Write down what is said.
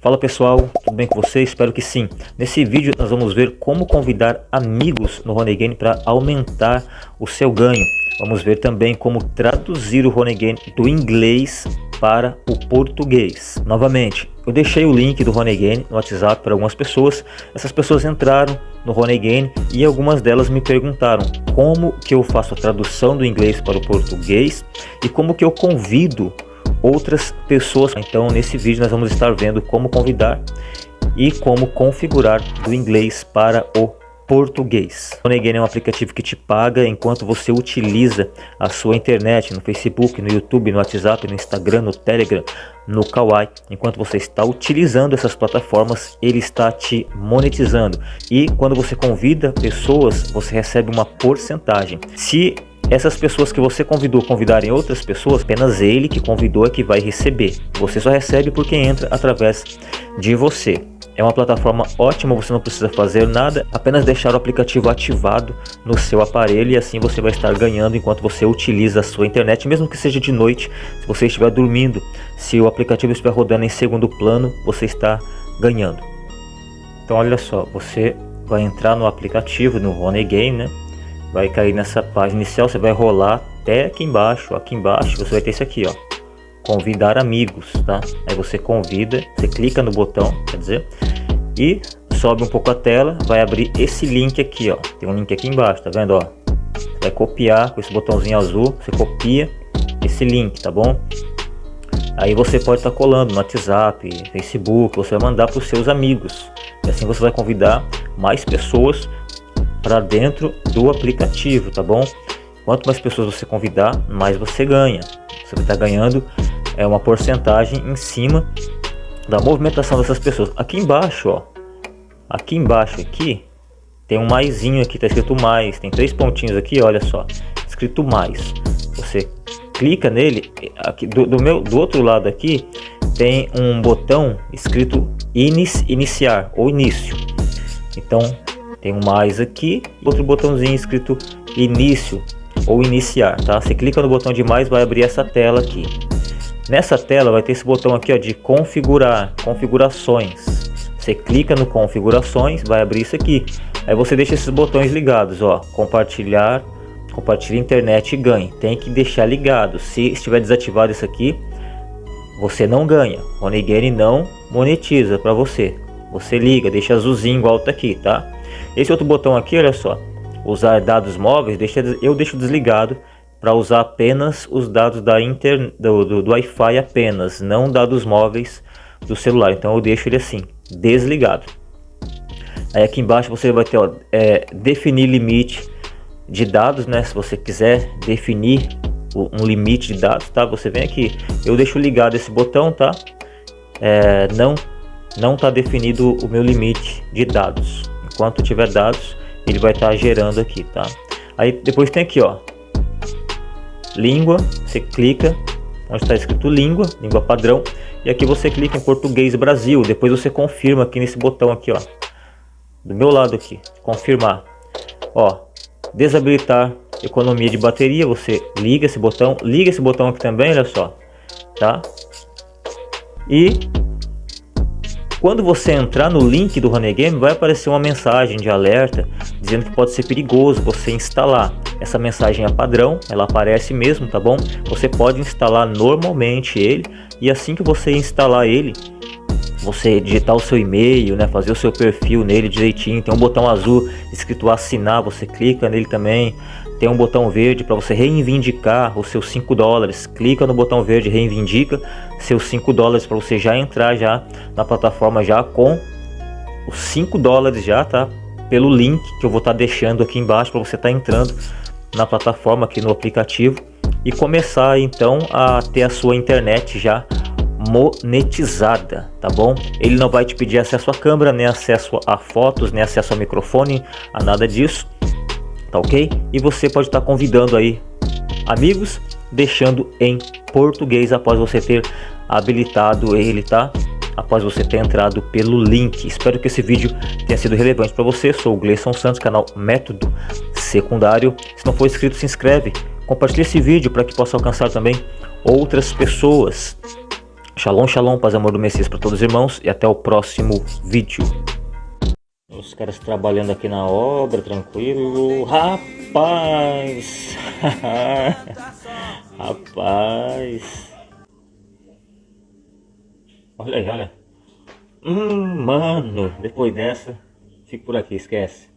Fala pessoal, tudo bem com você? Espero que sim. Nesse vídeo nós vamos ver como convidar amigos no Honeygain para aumentar o seu ganho. Vamos ver também como traduzir o Honeygain do inglês para o português. Novamente, eu deixei o link do Honeygain no WhatsApp para algumas pessoas. Essas pessoas entraram no Honeygain e algumas delas me perguntaram como que eu faço a tradução do inglês para o português e como que eu convido outras pessoas. Então nesse vídeo nós vamos estar vendo como convidar e como configurar do inglês para o português. O Negane é um aplicativo que te paga enquanto você utiliza a sua internet no Facebook, no YouTube, no WhatsApp, no Instagram, no Telegram, no Kawaii. Enquanto você está utilizando essas plataformas, ele está te monetizando. E quando você convida pessoas, você recebe uma porcentagem. Se essas pessoas que você convidou convidarem outras pessoas, apenas ele que convidou é que vai receber. Você só recebe porque entra através de você. É uma plataforma ótima, você não precisa fazer nada, apenas deixar o aplicativo ativado no seu aparelho e assim você vai estar ganhando enquanto você utiliza a sua internet, mesmo que seja de noite, se você estiver dormindo, se o aplicativo estiver rodando em segundo plano, você está ganhando. Então olha só, você vai entrar no aplicativo, no Honey Game, né? Vai cair nessa página inicial, você vai rolar até aqui embaixo, aqui embaixo você vai ter esse aqui, ó, convidar amigos, tá? Aí você convida, você clica no botão, quer dizer, e sobe um pouco a tela, vai abrir esse link aqui, ó, tem um link aqui embaixo, tá vendo, ó? Você vai copiar com esse botãozinho azul, você copia esse link, tá bom? Aí você pode estar tá colando no WhatsApp, Facebook, você vai mandar para os seus amigos. E assim você vai convidar mais pessoas para dentro do aplicativo, tá bom? Quanto mais pessoas você convidar, mais você ganha. Você estar ganhando é uma porcentagem em cima da movimentação dessas pessoas. Aqui embaixo, ó, aqui embaixo aqui tem um maisinho aqui, tá escrito mais, tem três pontinhos aqui, olha só, escrito mais. Você clica nele, aqui do, do meu do outro lado aqui tem um botão escrito iniciar ou início. Então tem um mais aqui, outro botãozinho escrito início ou iniciar, tá? Você clica no botão de mais, vai abrir essa tela aqui. Nessa tela vai ter esse botão aqui ó, de configurar, configurações. Você clica no configurações, vai abrir isso aqui. Aí você deixa esses botões ligados, ó, compartilhar, compartilha internet e ganhe. Tem que deixar ligado. Se estiver desativado isso aqui, você não ganha. O Onigene não monetiza para você. Você liga, deixa azulzinho igual tá aqui, tá? Esse outro botão aqui, olha só, usar dados móveis, eu deixo desligado para usar apenas os dados da inter, do, do, do Wi-Fi apenas, não dados móveis do celular. Então eu deixo ele assim, desligado. Aí aqui embaixo você vai ter ó, é, definir limite de dados, né? Se você quiser definir um limite de dados, tá? Você vem aqui, eu deixo ligado esse botão, tá? É, não não está definido o meu limite de dados enquanto tiver dados ele vai estar tá gerando aqui tá? Aí depois tem aqui ó. Língua você clica onde está escrito língua língua padrão e aqui você clica em português Brasil. Depois você confirma aqui nesse botão aqui ó. Do meu lado aqui confirmar. Ó desabilitar economia de bateria você liga esse botão liga esse botão aqui também olha só tá? E quando você entrar no link do Game, vai aparecer uma mensagem de alerta dizendo que pode ser perigoso você instalar. Essa mensagem é padrão, ela aparece mesmo, tá bom? Você pode instalar normalmente ele e assim que você instalar ele, você digitar o seu e-mail, né, fazer o seu perfil nele direitinho, tem um botão azul escrito assinar, você clica nele também, tem um botão verde para você reivindicar os seus 5 dólares. Clica no botão verde, reivindica seus 5 dólares para você já entrar já na plataforma já com os 5 dólares já, tá? Pelo link que eu vou estar tá deixando aqui embaixo para você estar tá entrando na plataforma aqui no aplicativo e começar então a ter a sua internet já monetizada, tá bom? Ele não vai te pedir acesso à câmera, nem acesso a fotos, nem acesso ao microfone, a nada disso tá ok? E você pode estar tá convidando aí amigos, deixando em português após você ter habilitado ele, tá? Após você ter entrado pelo link. Espero que esse vídeo tenha sido relevante para você. Sou o Gleison Santos, canal Método Secundário. Se não for inscrito, se inscreve. Compartilhe esse vídeo para que possa alcançar também outras pessoas. Shalom, shalom, paz amor do Messias para todos os irmãos e até o próximo vídeo. Os caras trabalhando aqui na obra, tranquilo. Rapaz! Rapaz! Olha aí, olha. Hum, mano, depois dessa, fico por aqui, esquece.